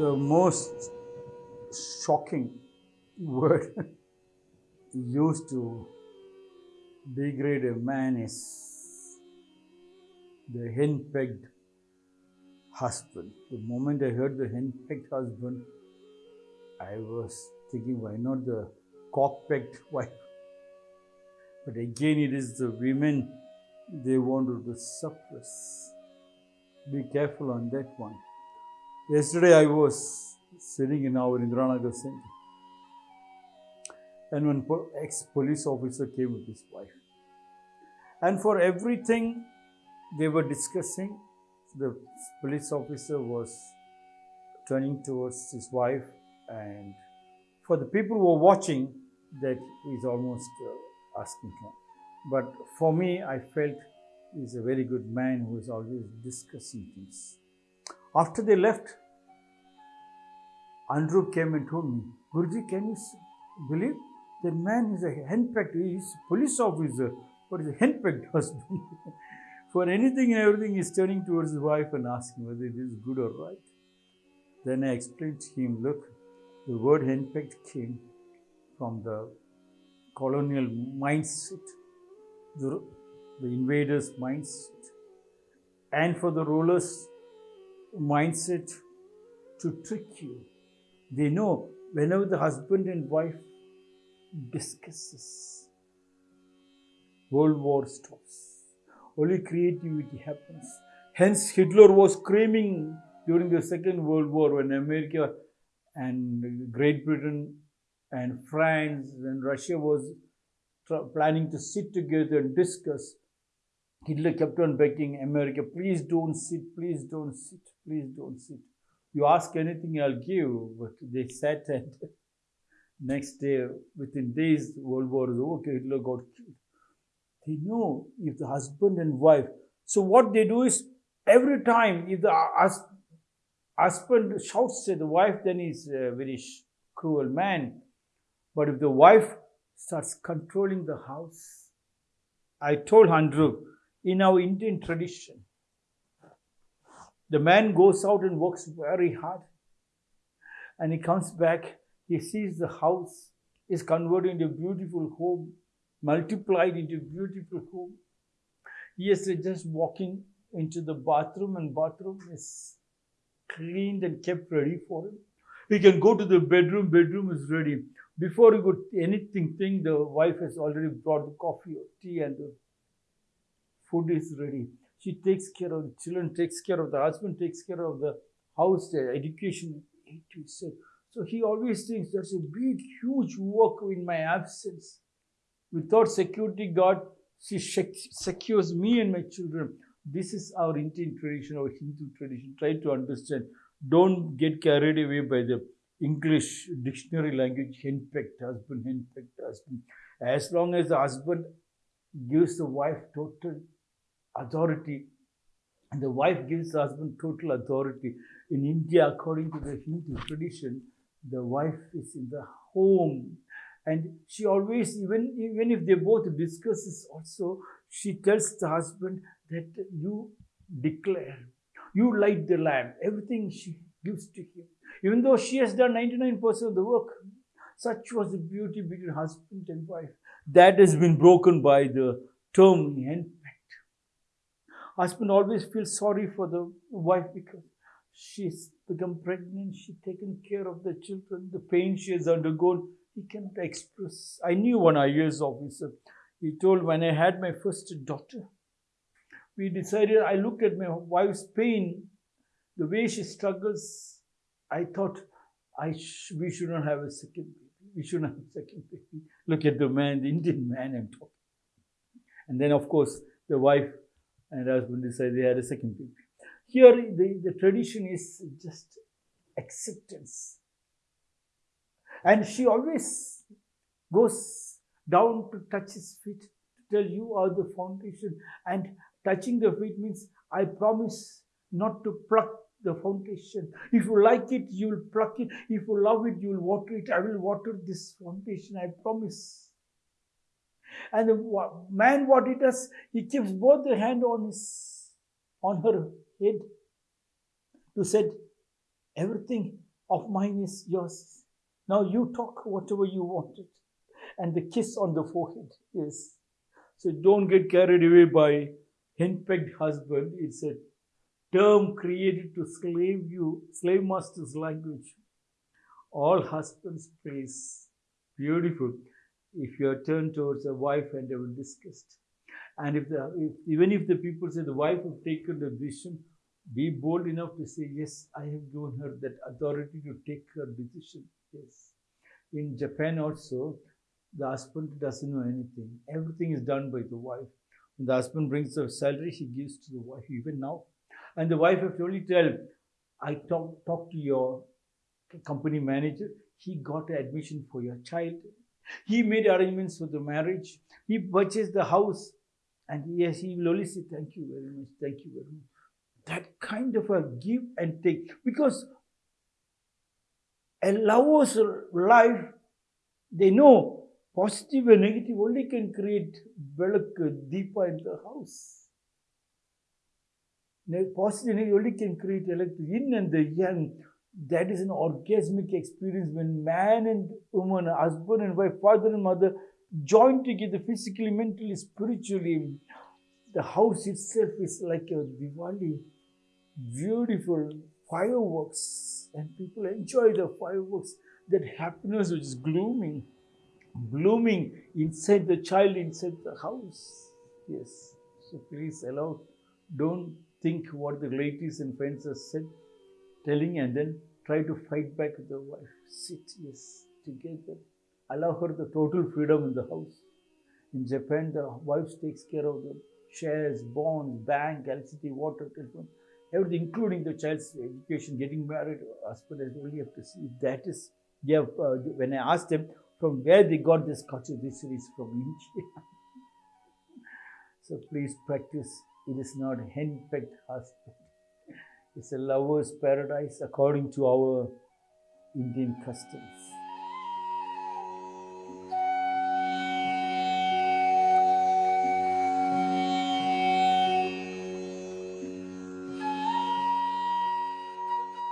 the most shocking word used to degrade a man is the henpecked husband. The moment I heard the henpecked husband, I was thinking, why not the cockpecked wife? But again, it is the women they wanted to suppress. Be careful on that one. Yesterday, I was sitting in our Indiranagar center, and one ex police officer came with his wife. And for everything they were discussing, the police officer was turning towards his wife, and for the people who were watching, that he's almost uh, asking him. But for me, I felt he's a very good man who is always discussing things. After they left, Andrew came and told me, Guruji, can you believe that man is a henpecked, he's a police officer, but he's a henpecked husband. For anything and everything, he's turning towards his wife and asking whether it is good or right. Then I explained to him, look, the word henpecked came from the colonial mindset, the, the invaders' mindset, and for the rulers' mindset to trick you. They know whenever the husband and wife discusses, world war stops only creativity happens. Hence, Hitler was screaming during the Second World War when America and Great Britain and France and Russia was planning to sit together and discuss. Hitler kept on begging America, please don't sit, please don't sit, please don't sit. You ask anything, I'll give. But they sat and next day, within days, World War was over, Hitler got killed. They know if the husband and wife. So what they do is every time if the husband shouts at the wife, then he's a very cruel man. But if the wife starts controlling the house, I told Andrew, in our Indian tradition, the man goes out and works very hard. And he comes back, he sees the house is converted into a beautiful home multiplied into a beautiful home. Yes, just walking into the bathroom and bathroom is cleaned and kept ready for him. He can go to the bedroom, bedroom is ready. Before he could anything think, the wife has already brought the coffee or tea and the food is ready. She takes care of the children, takes care of the husband, takes care of the house, the education, So he always thinks there's a big, huge work in my absence. Without security guard, she secures me and my children. This is our Indian tradition, our Hindu tradition. Try to understand. Don't get carried away by the English dictionary language, henpecked husband, henpecked husband. As long as the husband gives the wife total authority, and the wife gives the husband total authority. In India, according to the Hindu tradition, the wife is in the home and she always, even, even if they both discuss this also, she tells the husband that you declare, you light the lamp, everything she gives to him. Even though she has done 99% of the work, such was the beauty between husband and wife. That has been broken by the term. Husband always feels sorry for the wife because she's become pregnant, she's taken care of the children, the pain she has undergone he cannot express. I knew one IAS officer. He told when I had my first daughter, we decided, I looked at my wife's pain, the way she struggles. I thought I sh- we should not have a second baby. We shouldn't have a second baby. Look at the man, the Indian man I'm talking. And then, of course, the wife and husband decided they had a second baby. Here, the, the tradition is just acceptance. And she always goes down to touch his feet to tell you are the foundation. And touching the feet means I promise not to pluck the foundation. If you like it, you will pluck it. If you love it, you will water it. I will water this foundation, I promise. And the man, what he does, he keeps both the hand on his, on her head to said, everything of mine is yours. Now you talk whatever you wanted. And the kiss on the forehead. Yes. So don't get carried away by henpecked husband. It's a term created to slave you, slave master's language. All husbands praise. Beautiful. If you are turned towards a wife and they discussed. And if the if, even if the people say the wife have taken the decision, be bold enough to say, Yes, I have given her that authority to take her decision. Yes. In Japan also, the husband doesn't know anything. Everything is done by the wife. When the husband brings the salary, she gives to the wife, even now. And the wife have to only tell, I talk, talk to your company manager. He got admission for your child. He made arrangements for the marriage. He purchased the house. And yes, he will only say, Thank you very much, thank you very much. That kind of a give and take. Because a lover's life, they know positive and negative only can create velak, deepa in the house. Positive and negative only can create electric yin and the yang. That is an orgasmic experience when man and woman, husband and wife, father and mother join together physically, mentally, spiritually. The house itself is like a Diwali, beautiful fireworks, and people enjoy the fireworks. That happiness which is glooming, blooming inside the child, inside the house. Yes. So please allow, don't think what the ladies and friends have said, telling, and then try to fight back with the wife. Sit, yes, together allow her the total freedom in the house. In Japan, the wife takes care of the shares, bonds, bank, electricity, water, telephone, everything, including the child's education, getting married, husband as only have to see. That is, they have, uh, when I asked them from where they got this culture, this is from India. so please practice. It is not henpecked husband. It's a lover's paradise according to our Indian customs.